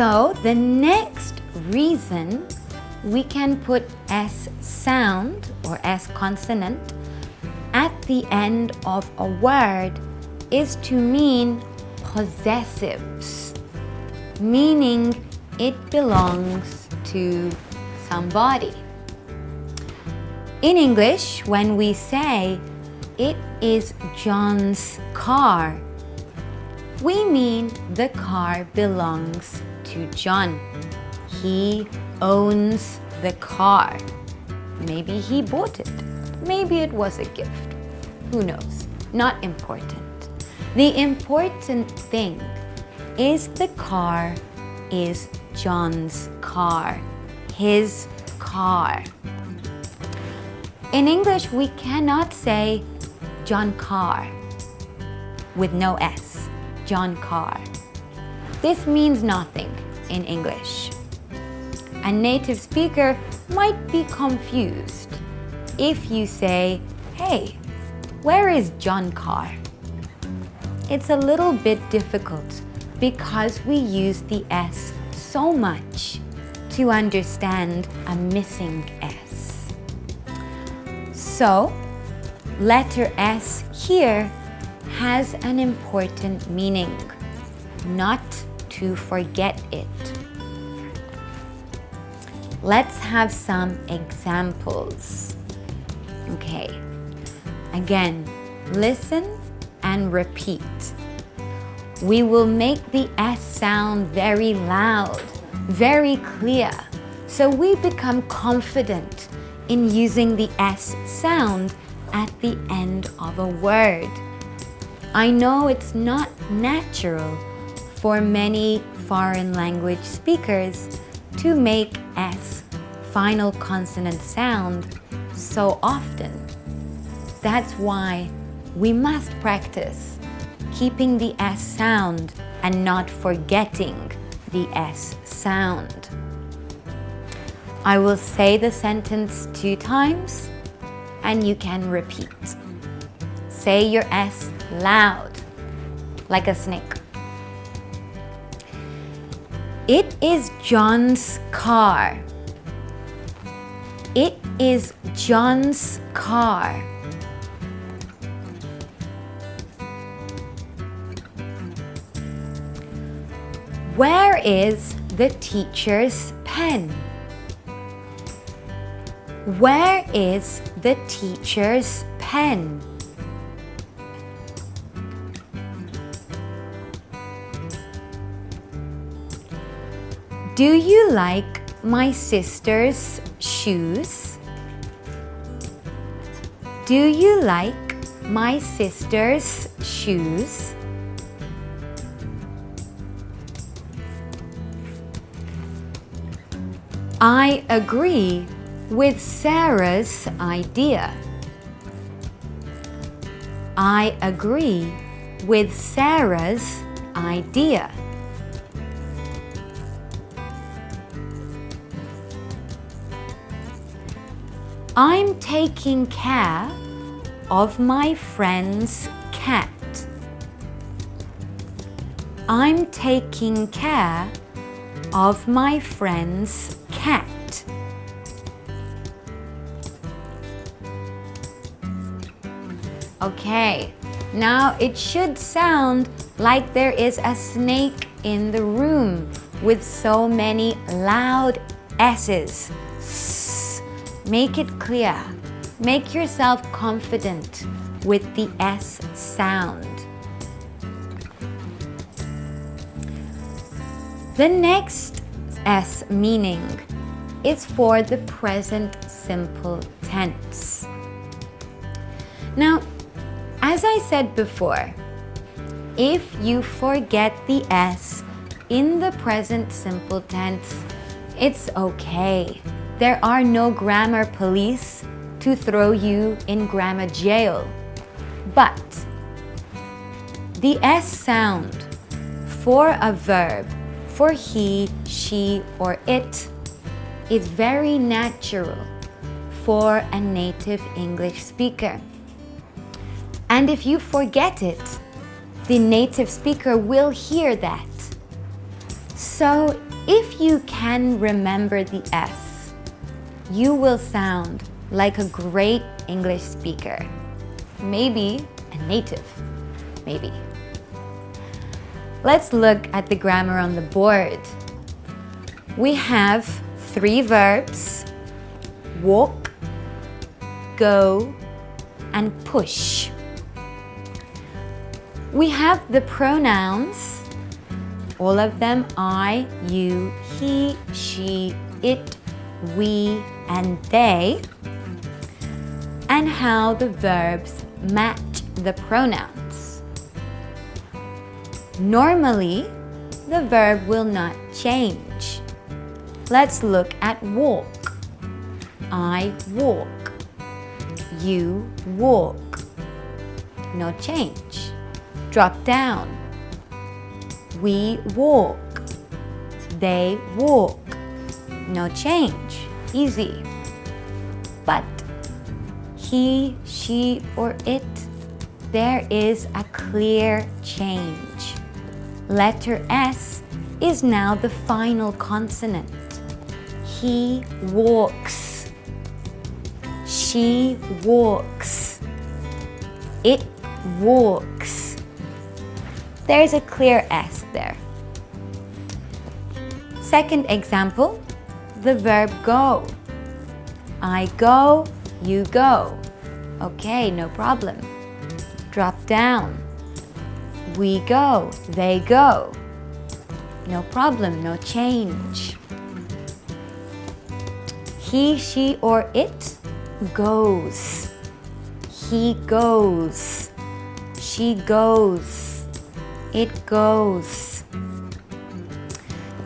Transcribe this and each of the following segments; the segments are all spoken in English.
So the next reason we can put S sound or S consonant at the end of a word is to mean possessives, meaning it belongs to somebody. In English, when we say it is John's car, we mean the car belongs to John. He owns the car. Maybe he bought it. Maybe it was a gift. Who knows? Not important. The important thing is the car is John's car. His car. In English, we cannot say John car with no S, John car. This means nothing in English. A native speaker might be confused if you say, hey, where is John car? It's a little bit difficult because we use the S so much to understand a missing S. So, letter S here has an important meaning, not to forget it. Let's have some examples. Okay, again, listen and repeat. We will make the S sound very loud, very clear, so we become confident in using the S sound at the end of a word. I know it's not natural for many foreign language speakers to make S final consonant sound so often. That's why we must practice keeping the S sound and not forgetting the S sound. I will say the sentence two times and you can repeat. Say your S loud, like a snake. It is John's car. It is John's car. Where is the teacher's pen? Where is the teacher's pen? Do you like my sister's shoes? Do you like my sister's shoes? I agree with Sarah's idea. I agree with Sarah's idea. I'm taking care of my friend's cat. I'm taking care of my friend's cat. Okay, now it should sound like there is a snake in the room with so many loud S's. Make it clear. Make yourself confident with the S sound. The next S meaning is for the present simple tense. Now, as I said before, if you forget the S in the present simple tense, it's okay. There are no grammar police to throw you in grammar jail. But the S sound for a verb, for he, she, or it, is very natural for a native English speaker. And if you forget it, the native speaker will hear that. So if you can remember the S, you will sound like a great English speaker. Maybe a native, maybe. Let's look at the grammar on the board. We have three verbs, walk, go, and push. We have the pronouns, all of them I, you, he, she, it, we, and they, and how the verbs match the pronouns. Normally, the verb will not change. Let's look at walk. I walk. You walk. No change. Drop down. We walk. They walk. No change. Easy. But he, she, or it, there is a clear change. Letter S is now the final consonant. He walks. She walks. It walks. There's a clear S there. Second example, the verb go. I go, you go. Okay, no problem. Drop down. We go, they go. No problem, no change. He, she, or it goes. He goes. She goes. It goes.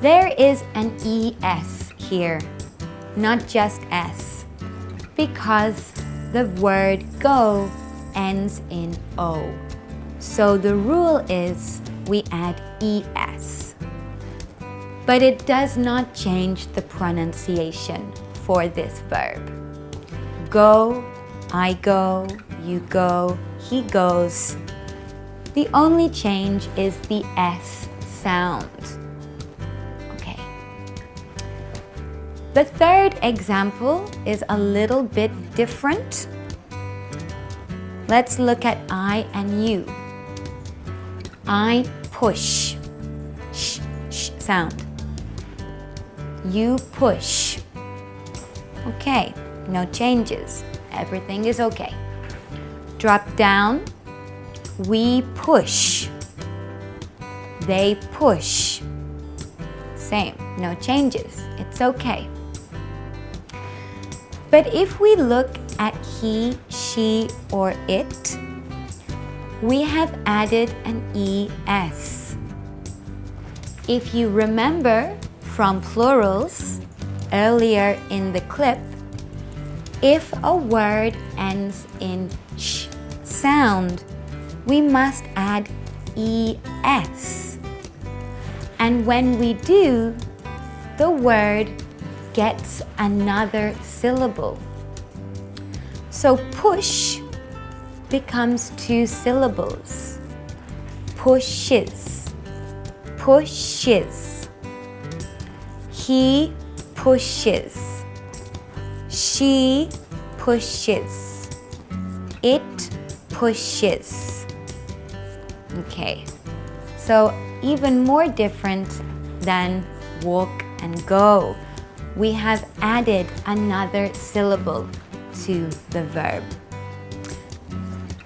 There is an ES here, not just S, because the word go ends in O. So the rule is we add ES. But it does not change the pronunciation for this verb. Go, I go, you go, he goes. The only change is the S sound. The third example is a little bit different. Let's look at I and you. I push. Sh, sh sound. You push. Okay, no changes. Everything is okay. Drop down. We push. They push. Same, no changes. It's okay. But if we look at he, she, or it, we have added an ES. If you remember from plurals, earlier in the clip, if a word ends in sh sound, we must add es. And when we do, the word gets another syllable. So push becomes two syllables. Pushes, pushes. He pushes. She pushes. It pushes. Okay, so even more different than walk and go. We have added another syllable to the verb.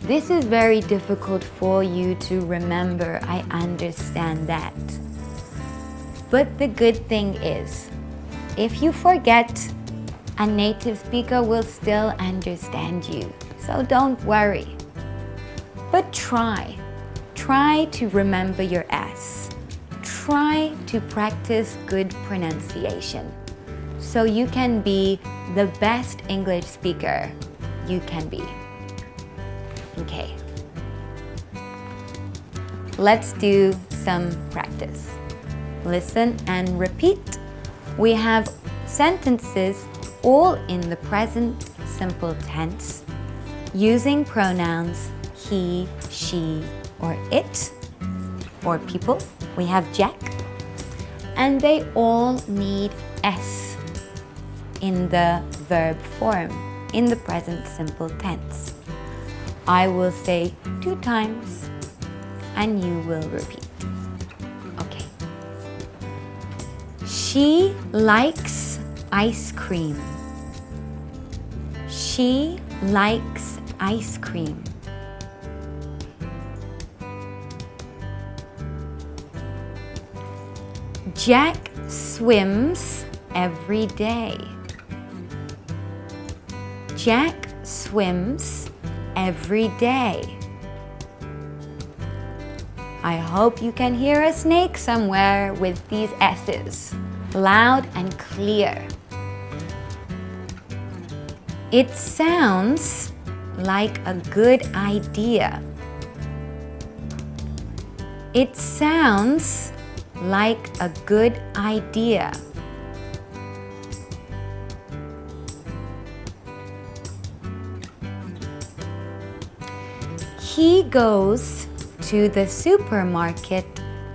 This is very difficult for you to remember, I understand that. But the good thing is, if you forget, a native speaker will still understand you. So don't worry. But try. Try to remember your S. Try to practice good pronunciation so you can be the best English speaker you can be. Okay. Let's do some practice. Listen and repeat we have sentences all in the present simple tense using pronouns he, she, or it, or people. We have Jack. and they all need S in the verb form, in the present simple tense. I will say two times and you will repeat. Okay. She likes ice cream. She likes ice cream. Jack swims every day. Jack swims every day. I hope you can hear a snake somewhere with these S's, loud and clear. It sounds like a good idea. It sounds like a good idea. He goes to the supermarket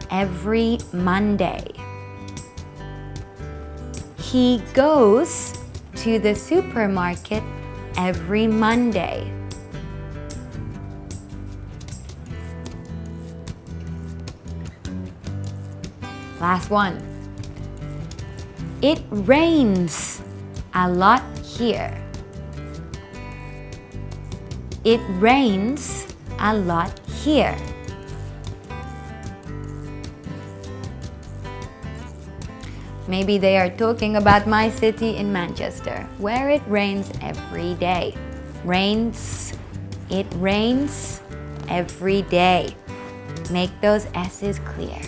every Monday. He goes to the supermarket every Monday. Last one. It rains a lot here. It rains a lot here. Maybe they are talking about my city in Manchester, where it rains every day. Rains, it rains every day. Make those S's clear.